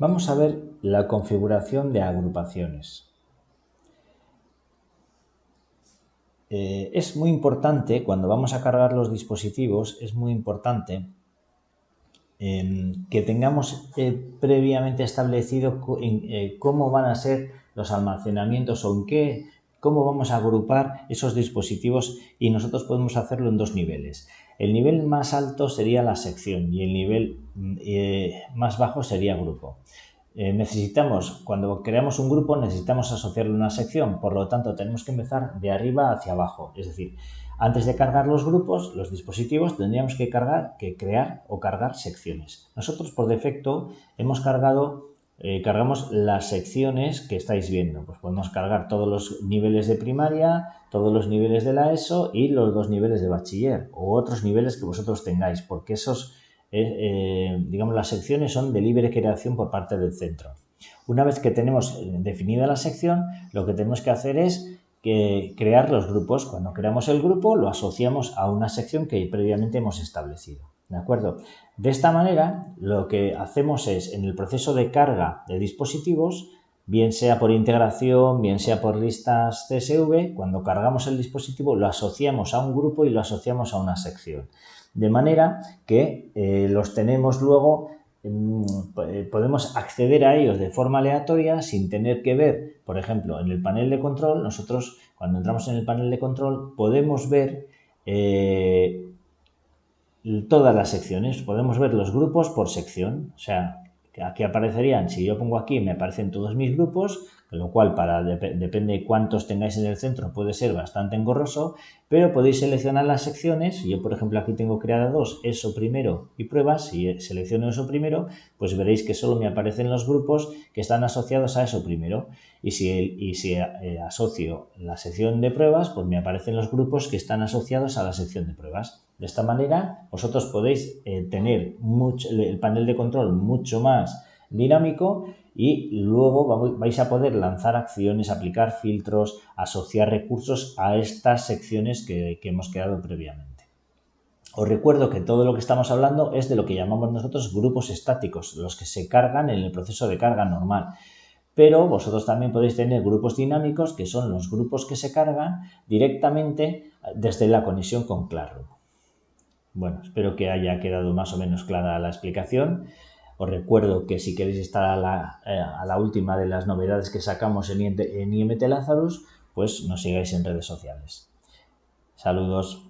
Vamos a ver la configuración de agrupaciones. Eh, es muy importante, cuando vamos a cargar los dispositivos, es muy importante em, que tengamos eh, previamente establecido eh, cómo van a ser los almacenamientos o en qué, cómo vamos a agrupar esos dispositivos y nosotros podemos hacerlo en dos niveles. El nivel más alto sería la sección y el nivel más bajo sería grupo. Eh, necesitamos, cuando creamos un grupo, necesitamos asociarle una sección, por lo tanto tenemos que empezar de arriba hacia abajo, es decir, antes de cargar los grupos, los dispositivos, tendríamos que cargar, que crear o cargar secciones. Nosotros por defecto hemos cargado, eh, cargamos las secciones que estáis viendo. Pues podemos cargar todos los niveles de primaria, todos los niveles de la ESO y los dos niveles de bachiller o otros niveles que vosotros tengáis, porque esos eh, digamos, las secciones son de libre creación por parte del centro. Una vez que tenemos eh, definida la sección, lo que tenemos que hacer es crear los grupos. Cuando creamos el grupo, lo asociamos a una sección que previamente hemos establecido. ¿De acuerdo? De esta manera, lo que hacemos es, en el proceso de carga de dispositivos, bien sea por integración, bien sea por listas CSV, cuando cargamos el dispositivo lo asociamos a un grupo y lo asociamos a una sección. De manera que eh, los tenemos luego, mm, eh, podemos acceder a ellos de forma aleatoria sin tener que ver, por ejemplo, en el panel de control, nosotros cuando entramos en el panel de control podemos ver eh, todas las secciones, podemos ver los grupos por sección, o sea, aquí aparecerían, si yo pongo aquí me aparecen todos mis grupos, lo cual para depende de cuántos tengáis en el centro puede ser bastante engorroso, pero podéis seleccionar las secciones, yo por ejemplo aquí tengo creada dos, eso primero y pruebas, si selecciono eso primero, pues veréis que solo me aparecen los grupos que están asociados a eso primero, y si, y si eh, asocio la sección de pruebas, pues me aparecen los grupos que están asociados a la sección de pruebas. De esta manera vosotros podéis eh, tener el panel de control mucho más dinámico y luego vais a poder lanzar acciones, aplicar filtros, asociar recursos a estas secciones que, hemos creado previamente. Os recuerdo que todo lo que estamos hablando es de lo que llamamos nosotros grupos estáticos, los que se cargan en el proceso de carga normal. Pero vosotros también podéis tener grupos dinámicos, que son los grupos que se cargan directamente desde la conexión con Classroom. Bueno, espero que haya quedado más o menos clara la explicación. Os recuerdo que si queréis estar a la, eh, última de las novedades que sacamos en, en IMT Lazarus, pues nos sigáis en redes sociales. Saludos.